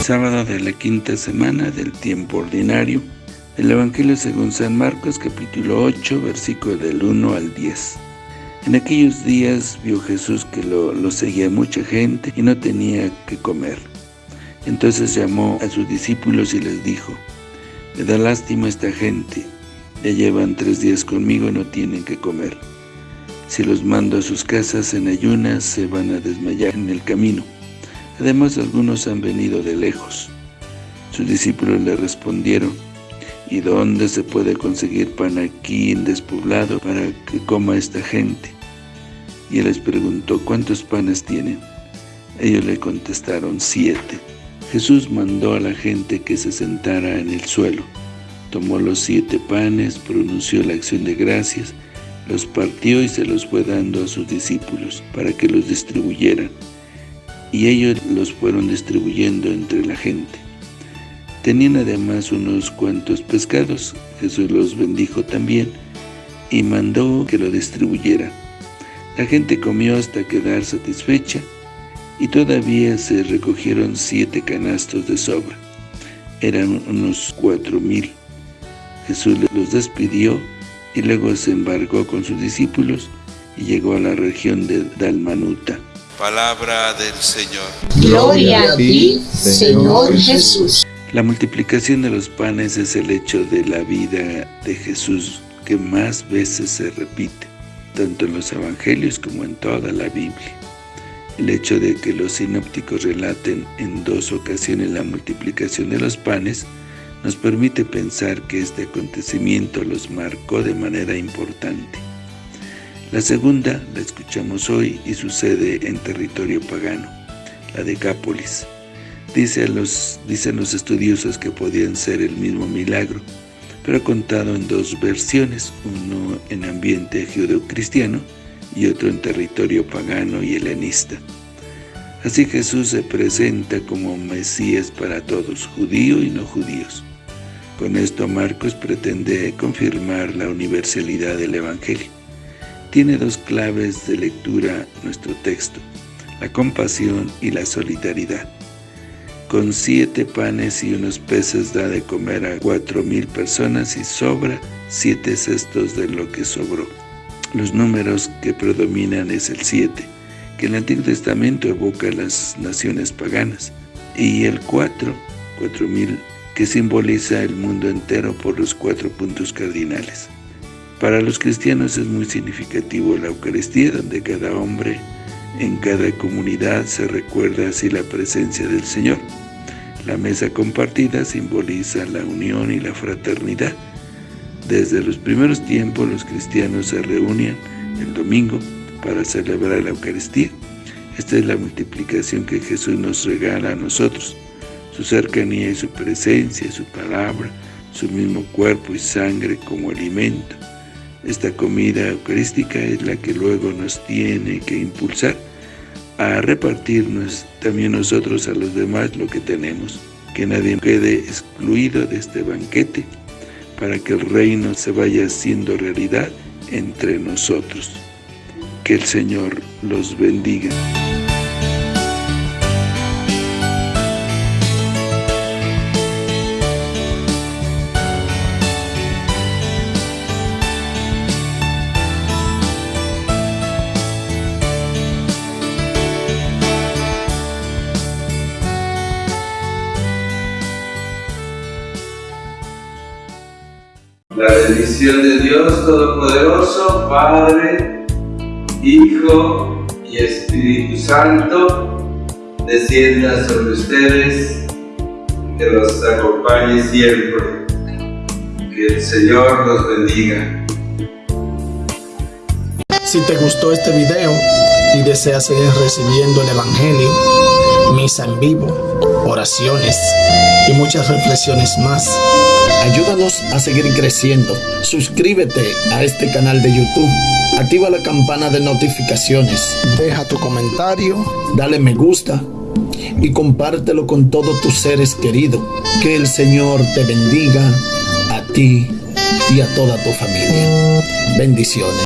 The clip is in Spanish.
Sábado de la quinta semana del tiempo ordinario. El Evangelio según San Marcos capítulo 8 versículo del 1 al 10. En aquellos días vio Jesús que lo, lo seguía mucha gente y no tenía que comer. Entonces llamó a sus discípulos y les dijo, Me da lástima esta gente, ya llevan tres días conmigo y no tienen que comer. Si los mando a sus casas en ayunas, se van a desmayar en el camino. Además, algunos han venido de lejos. Sus discípulos le respondieron, ¿Y dónde se puede conseguir pan aquí en despoblado para que coma esta gente? Y él les preguntó, ¿cuántos panes tienen? Ellos le contestaron, siete. Jesús mandó a la gente que se sentara en el suelo. Tomó los siete panes, pronunció la acción de gracias, los partió y se los fue dando a sus discípulos para que los distribuyeran. Y ellos los fueron distribuyendo entre la gente. Tenían además unos cuantos pescados, Jesús los bendijo también y mandó que lo distribuyeran. La gente comió hasta quedar satisfecha y todavía se recogieron siete canastos de sobra. Eran unos cuatro mil. Jesús los despidió y luego se embarcó con sus discípulos y llegó a la región de Dalmanuta. Palabra del Señor. Gloria a ti, Señor Jesús. La multiplicación de los panes es el hecho de la vida de Jesús que más veces se repite, tanto en los evangelios como en toda la Biblia. El hecho de que los sinópticos relaten en dos ocasiones la multiplicación de los panes nos permite pensar que este acontecimiento los marcó de manera importante. La segunda la escuchamos hoy y sucede en territorio pagano, la Decápolis. Dice los, dicen los estudiosos que podían ser el mismo milagro, pero contado en dos versiones, uno en ambiente judeocristiano y otro en territorio pagano y helenista. Así Jesús se presenta como Mesías para todos, judío y no judíos. Con esto Marcos pretende confirmar la universalidad del Evangelio. Tiene dos claves de lectura nuestro texto, la compasión y la solidaridad. Con siete panes y unos peces da de comer a cuatro mil personas y sobra siete cestos de lo que sobró. Los números que predominan es el siete, que el Antiguo Testamento evoca a las naciones paganas, y el cuatro, cuatro mil, que simboliza el mundo entero por los cuatro puntos cardinales. Para los cristianos es muy significativo la Eucaristía, donde cada hombre en cada comunidad se recuerda así la presencia del Señor. La mesa compartida simboliza la unión y la fraternidad. Desde los primeros tiempos los cristianos se reunían el domingo para celebrar la Eucaristía. Esta es la multiplicación que Jesús nos regala a nosotros su cercanía y su presencia, su palabra, su mismo cuerpo y sangre como alimento. Esta comida eucarística es la que luego nos tiene que impulsar a repartirnos también nosotros a los demás lo que tenemos, que nadie quede excluido de este banquete, para que el reino se vaya haciendo realidad entre nosotros. Que el Señor los bendiga. La bendición de Dios Todopoderoso, Padre, Hijo y Espíritu Santo, descienda sobre ustedes, que los acompañe siempre. Que el Señor los bendiga. Si te gustó este video y deseas seguir recibiendo el Evangelio, misa en vivo, oraciones y muchas reflexiones más, Ayúdanos a seguir creciendo. Suscríbete a este canal de YouTube. Activa la campana de notificaciones. Deja tu comentario. Dale me gusta. Y compártelo con todos tus seres queridos. Que el Señor te bendiga a ti y a toda tu familia. Bendiciones.